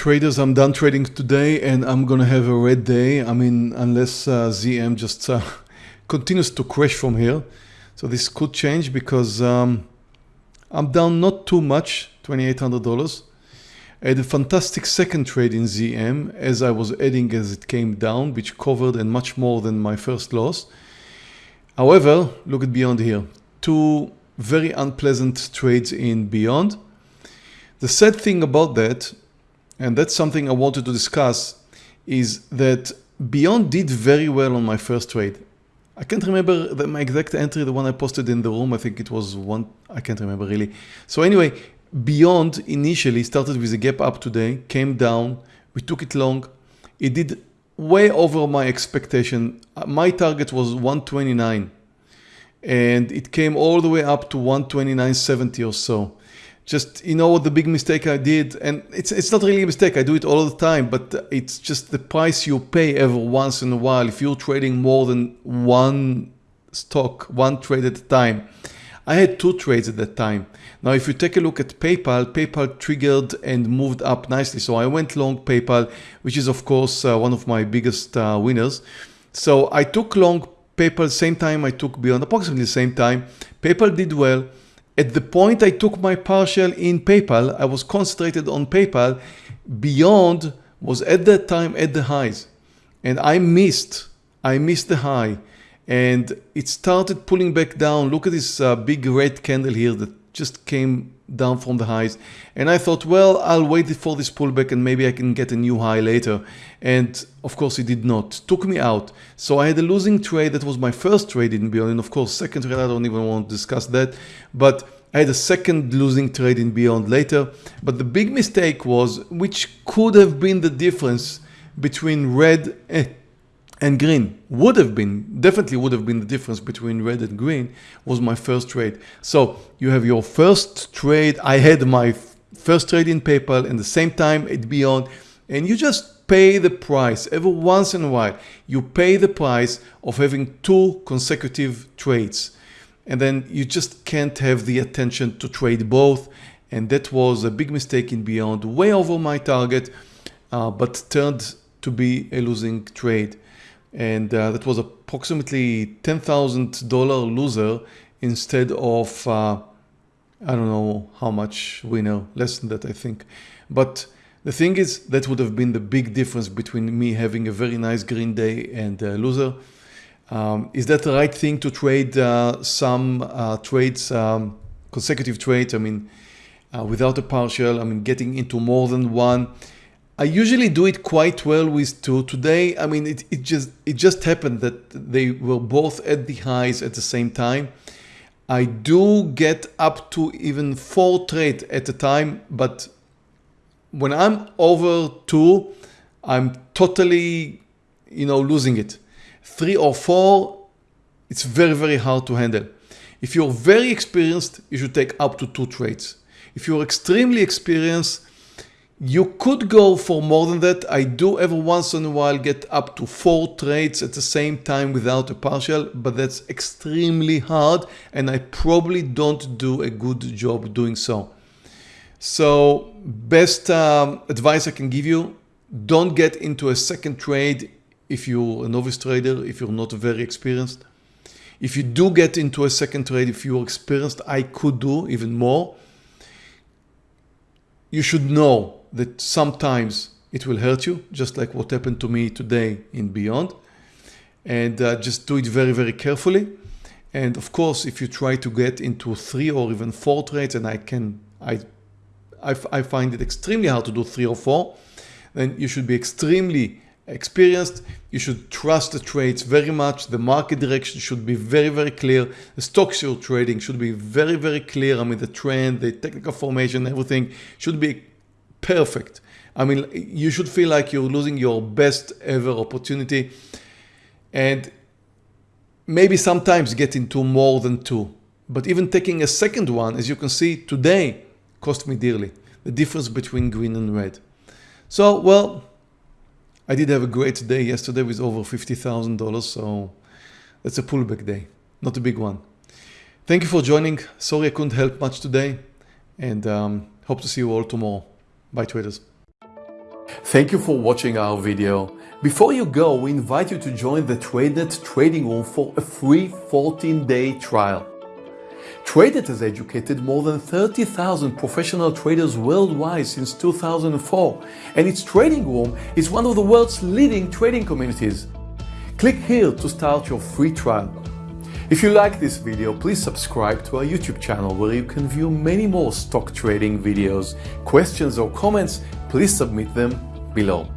Traders, I'm done trading today and I'm gonna have a red day. I mean, unless uh, ZM just uh, continues to crash from here. So this could change because um, I'm down not too much, $2,800. I had a fantastic second trade in ZM as I was adding as it came down, which covered and much more than my first loss. However, look at Beyond here. Two very unpleasant trades in Beyond. The sad thing about that, and that's something I wanted to discuss, is that Beyond did very well on my first trade. I can't remember the, my exact entry, the one I posted in the room. I think it was one, I can't remember really. So anyway, Beyond initially started with a gap up today, came down, we took it long. It did way over my expectation. Uh, my target was 129 and it came all the way up to 129.70 or so. Just, you know what the big mistake I did, and it's, it's not really a mistake, I do it all the time, but it's just the price you pay every once in a while if you're trading more than one stock, one trade at a time. I had two trades at that time. Now, if you take a look at PayPal, PayPal triggered and moved up nicely. So I went long PayPal, which is of course uh, one of my biggest uh, winners. So I took long PayPal same time I took Beyond, approximately the same time. PayPal did well. At the point I took my partial in PayPal, I was concentrated on PayPal. Beyond was at that time at the highs and I missed, I missed the high and it started pulling back down. Look at this uh, big red candle here that just came down from the highs. And I thought, well, I'll wait for this pullback and maybe I can get a new high later. And of course it did not, took me out. So I had a losing trade. That was my first trade in Beyond. And of course, second trade, I don't even want to discuss that. But I had a second losing trade in Beyond later. But the big mistake was, which could have been the difference between red green would have been, definitely would have been the difference between red and green was my first trade. So you have your first trade. I had my first trade in PayPal and the same time it beyond and you just pay the price every once in a while. You pay the price of having two consecutive trades and then you just can't have the attention to trade both. And that was a big mistake in Beyond, way over my target, uh, but turned to be a losing trade and uh, that was approximately $10,000 loser instead of uh, I don't know how much winner, less than that I think. But the thing is that would have been the big difference between me having a very nice green day and a loser. Um, is that the right thing to trade uh, some uh, trades, um, consecutive trades, I mean, uh, without a partial, I mean, getting into more than one, I usually do it quite well with two. Today, I mean, it, it just it just happened that they were both at the highs at the same time. I do get up to even four trades at a time, but when I'm over two, I'm totally, you know, losing it. Three or four, it's very, very hard to handle. If you're very experienced, you should take up to two trades. If you're extremely experienced, you could go for more than that. I do every once in a while get up to four trades at the same time without a partial, but that's extremely hard and I probably don't do a good job doing so. So best um, advice I can give you, don't get into a second trade if you're a novice trader, if you're not very experienced. If you do get into a second trade, if you're experienced, I could do even more. You should know that sometimes it will hurt you, just like what happened to me today in Beyond. And uh, just do it very, very carefully. And of course, if you try to get into three or even four trades, and I can, I, I, I find it extremely hard to do three or four, then you should be extremely experienced. You should trust the trades very much. The market direction should be very, very clear. The stocks you're trading should be very, very clear. I mean, the trend, the technical formation, everything should be perfect. I mean, you should feel like you're losing your best ever opportunity and maybe sometimes get into more than two. But even taking a second one, as you can see today, cost me dearly. The difference between green and red. So, well, I did have a great day yesterday with over $50,000. So that's a pullback day, not a big one. Thank you for joining. Sorry I couldn't help much today and um, hope to see you all tomorrow. Bye traders. Thank you for watching our video. Before you go, we invite you to join the TradeNet trading room for a free 14-day trial. TradeNet has educated more than 30,000 professional traders worldwide since 2004, and its trading room is one of the world's leading trading communities. Click here to start your free trial. If you like this video, please subscribe to our YouTube channel where you can view many more stock trading videos. Questions or comments, please submit them below.